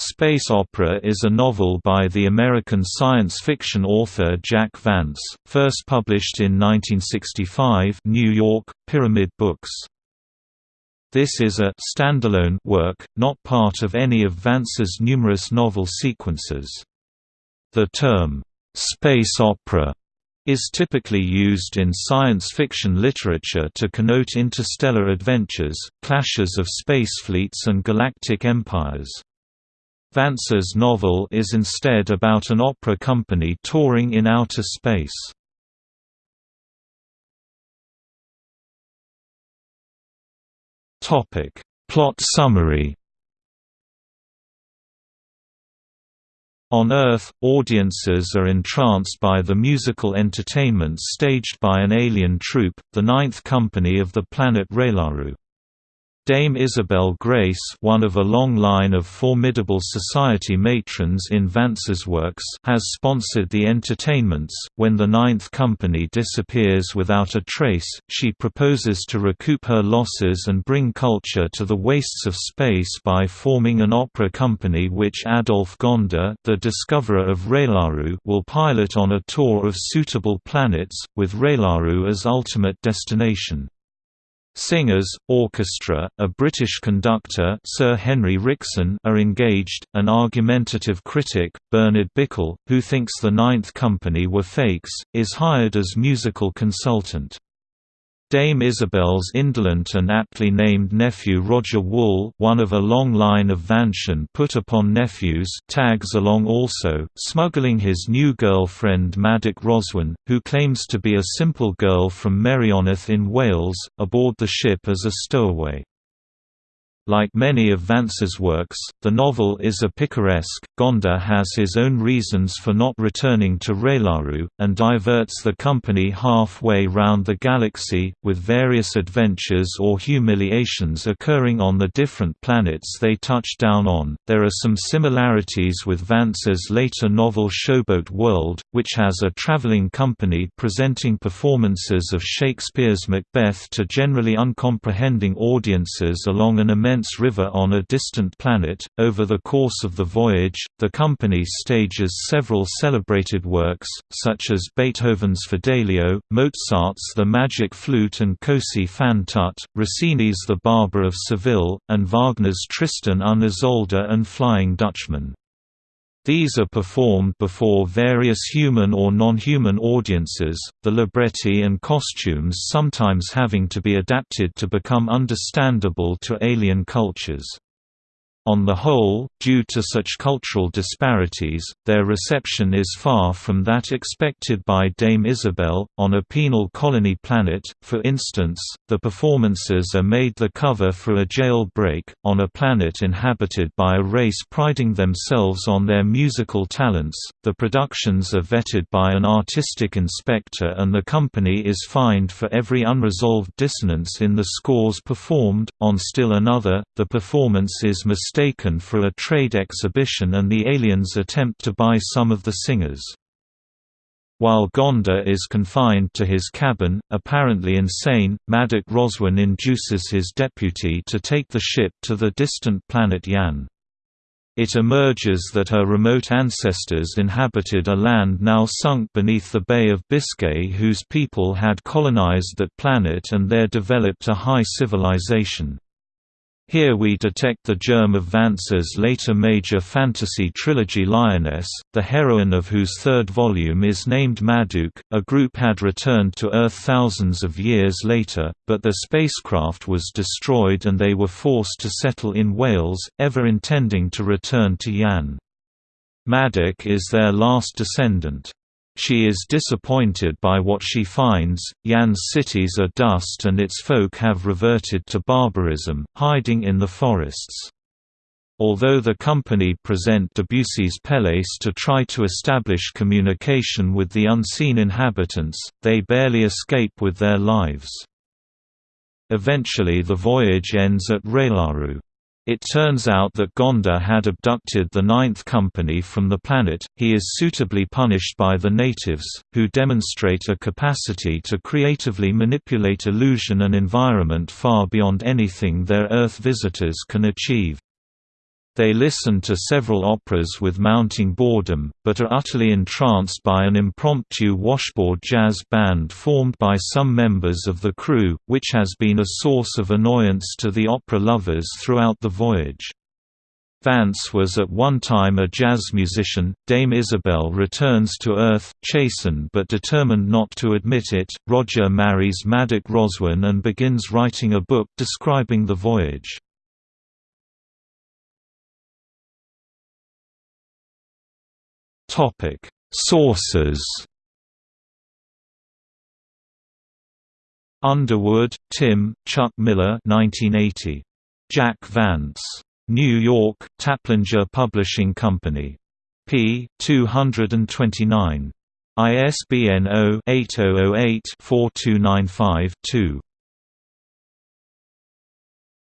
Space Opera is a novel by the American science fiction author Jack Vance, first published in 1965 New York, Pyramid Books. This is a standalone work, not part of any of Vance's numerous novel sequences. The term, "'space opera' is typically used in science fiction literature to connote interstellar adventures, clashes of space fleets and galactic empires. Vance's novel is instead about an opera company touring in outer space. Topic: Plot summary On Earth, audiences are entranced by the musical entertainment staged by an alien troupe, the Ninth Company of the planet Raylaru. Dame Isabel Grace one of a long line of formidable society matrons in Vance's works has sponsored the entertainments. When the Ninth Company disappears without a trace, she proposes to recoup her losses and bring culture to the wastes of space by forming an opera company which Adolf Gonda the discoverer of Raylaru will pilot on a tour of suitable planets, with Raylaru as ultimate destination. Singers, orchestra, a British conductor Sir Henry Rickson are engaged, an argumentative critic, Bernard Bickle, who thinks the Ninth Company were fakes, is hired as musical consultant. Dame Isabel's indolent and aptly named nephew Roger Wool one of a long line of Vancian put-upon nephews tags along also, smuggling his new girlfriend Madoc Roswin, who claims to be a simple girl from Merioneth in Wales, aboard the ship as a stowaway. Like many of Vance's works, the novel is a picaresque. Gonda has his own reasons for not returning to Raylaru, and diverts the company halfway round the galaxy, with various adventures or humiliations occurring on the different planets they touch down on. There are some similarities with Vance's later novel Showboat World, which has a traveling company presenting performances of Shakespeare's Macbeth to generally uncomprehending audiences along an immense immense river on a distant planet. Over the course of the voyage, the company stages several celebrated works, such as Beethoven's Fidelio, Mozart's The Magic Flute and Così fan tutte, Rossini's The Barber of Seville, and Wagner's Tristan und Isolde and Flying Dutchman. These are performed before various human or non-human audiences, the libretti and costumes sometimes having to be adapted to become understandable to alien cultures. On the whole, due to such cultural disparities, their reception is far from that expected by Dame Isabel. On a penal colony planet, for instance, the performances are made the cover for a jailbreak. On a planet inhabited by a race priding themselves on their musical talents, the productions are vetted by an artistic inspector and the company is fined for every unresolved dissonance in the scores performed. On still another, the performance is mistaken mistaken for a trade exhibition and the aliens attempt to buy some of the singers. While Gonda is confined to his cabin, apparently insane, Madoc Roswin induces his deputy to take the ship to the distant planet Yan. It emerges that her remote ancestors inhabited a land now sunk beneath the Bay of Biscay whose people had colonized that planet and there developed a high civilization. Here we detect the germ of Vance's later major fantasy trilogy Lyonesse, the heroine of whose third volume is named Madouc. A group had returned to Earth thousands of years later, but their spacecraft was destroyed and they were forced to settle in Wales, ever intending to return to Yan. Madoc is their last descendant. She is disappointed by what she finds, Yan's cities are dust and its folk have reverted to barbarism, hiding in the forests. Although the company present Debussy's Pelléas to try to establish communication with the unseen inhabitants, they barely escape with their lives. Eventually the voyage ends at Raylaru. It turns out that Gonda had abducted the Ninth Company from the planet, he is suitably punished by the natives, who demonstrate a capacity to creatively manipulate illusion and environment far beyond anything their Earth visitors can achieve. They listen to several operas with mounting boredom, but are utterly entranced by an impromptu washboard jazz band formed by some members of the crew, which has been a source of annoyance to the opera lovers throughout the voyage. Vance was at one time a jazz musician. Dame Isabel returns to Earth, chastened but determined not to admit it. Roger marries Madoc Roswin and begins writing a book describing the voyage. Topic: Sources. Underwood, Tim, Chuck Miller 1980. Jack Vance. New York, Taplinger Publishing Company. p. 229. ISBN 0-8008-4295-2.